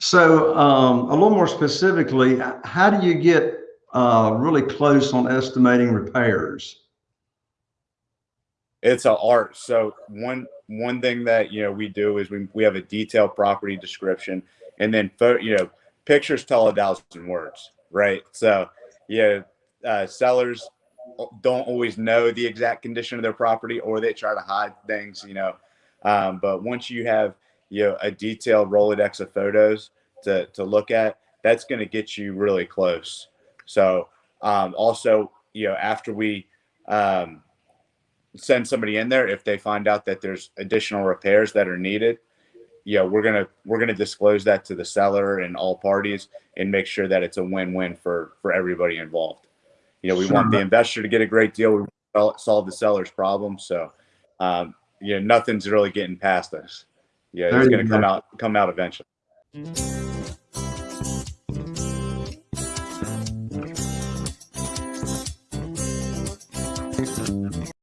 So um, a little more specifically, how do you get uh, really close on estimating repairs? It's an art. So one one thing that you know we do is we we have a detailed property description, and then you know pictures tell a thousand words, right? So yeah, uh, sellers don't always know the exact condition of their property, or they try to hide things, you know. Um, but once you have you know a detailed Rolodex of photos to to look at, that's going to get you really close. So um, also, you know, after we um, send somebody in there, if they find out that there's additional repairs that are needed, you know, we're gonna we're gonna disclose that to the seller and all parties and make sure that it's a win-win for for everybody involved. You know, we sure. want the investor to get a great deal. We solve the seller's problem. So, um, you know, nothing's really getting past us. Yeah, it's going to come out come out eventually.